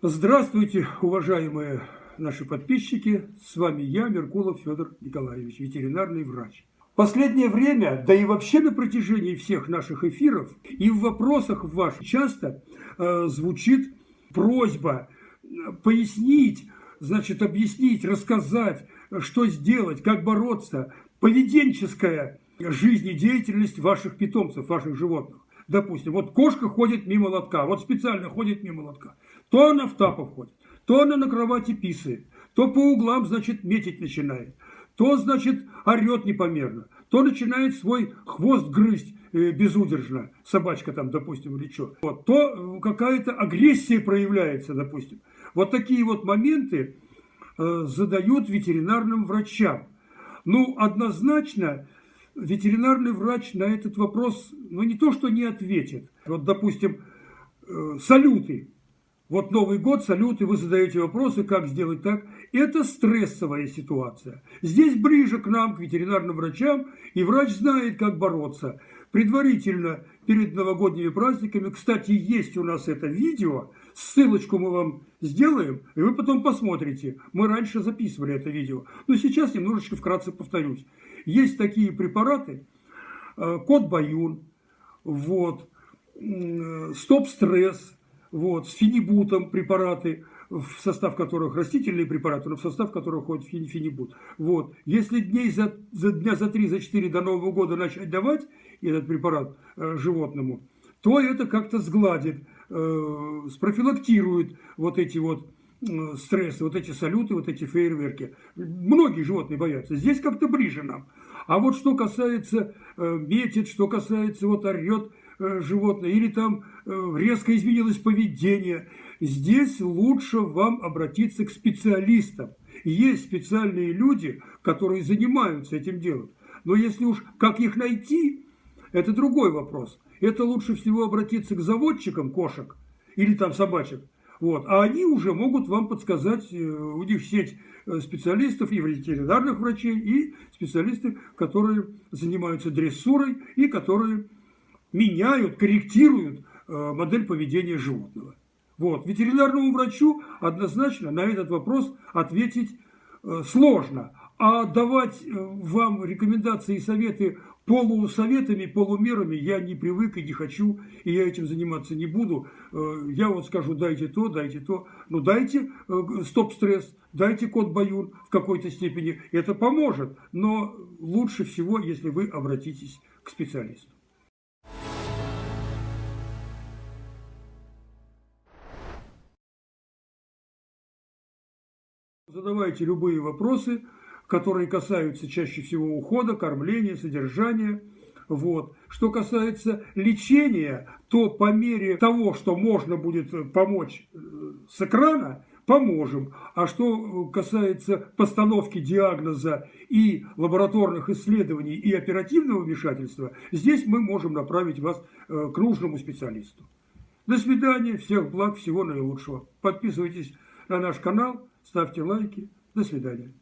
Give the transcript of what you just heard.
Здравствуйте, уважаемые наши подписчики. С вами я, Меркулов Федор Николаевич, ветеринарный врач. Последнее время, да и вообще на протяжении всех наших эфиров и в вопросах ваших часто э, звучит просьба пояснить, значит, объяснить, рассказать, что сделать, как бороться, поведенческая жизнедеятельность ваших питомцев, ваших животных. Допустим, вот кошка ходит мимо лотка, вот специально ходит мимо лотка. То она в тапах ходит, то она на кровати писает, то по углам, значит, метить начинает, то, значит, орет непомерно, то начинает свой хвост грызть э, безудержно, собачка там, допустим, или что. Вот, то какая-то агрессия проявляется, допустим. Вот такие вот моменты э, задают ветеринарным врачам. Ну, однозначно, ветеринарный врач на этот вопрос, ну, не то, что не ответит. Вот, допустим, э, салюты. Вот Новый год, салюты, вы задаете вопросы, как сделать так. Это стрессовая ситуация. Здесь ближе к нам, к ветеринарным врачам, и врач знает, как бороться. Предварительно, перед новогодними праздниками, кстати, есть у нас это видео, ссылочку мы вам сделаем, и вы потом посмотрите. Мы раньше записывали это видео, но сейчас немножечко вкратце повторюсь. Есть такие препараты, э, код Баюн, вот, э, стоп-стресс, вот, с фенибутом препараты, в состав которых растительные препараты, но в состав которых входит фенибут. Вот. Если дней за, за дня за 3, за 4 до Нового года начать давать этот препарат э, животному, то это как-то сгладит, э, спрофилактирует вот эти вот э, стрессы, вот эти салюты, вот эти фейерверки. Многие животные боятся. Здесь как-то ближе нам. А вот что касается э, метит, что касается вот орет животное, или там э, резко изменилось поведение, здесь лучше вам обратиться к специалистам. Есть специальные люди, которые занимаются этим делом. Но если уж как их найти, это другой вопрос. Это лучше всего обратиться к заводчикам кошек или там собачек. Вот. А они уже могут вам подсказать, э, у них сеть э, специалистов и ветеринарных врачей, и специалисты, которые занимаются дрессурой и которые меняют, корректируют э, модель поведения животного. Вот. Ветеринарному врачу однозначно на этот вопрос ответить сложно. А давать вам рекомендации и советы полусоветами, полумерами я не привык и не хочу, и я этим заниматься не буду. Э, я вот скажу, дайте то, дайте то. Ну, дайте э, стоп-стресс, дайте код Баюн в какой-то степени. Это поможет, но лучше всего, если вы обратитесь к специалисту. Задавайте любые вопросы которые касаются чаще всего ухода, кормления, содержания. Вот. Что касается лечения, то по мере того, что можно будет помочь э, с экрана, поможем. А что касается постановки диагноза и лабораторных исследований и оперативного вмешательства, здесь мы можем направить вас э, к нужному специалисту. До свидания, всех благ, всего наилучшего. Подписывайтесь на наш канал, ставьте лайки. До свидания.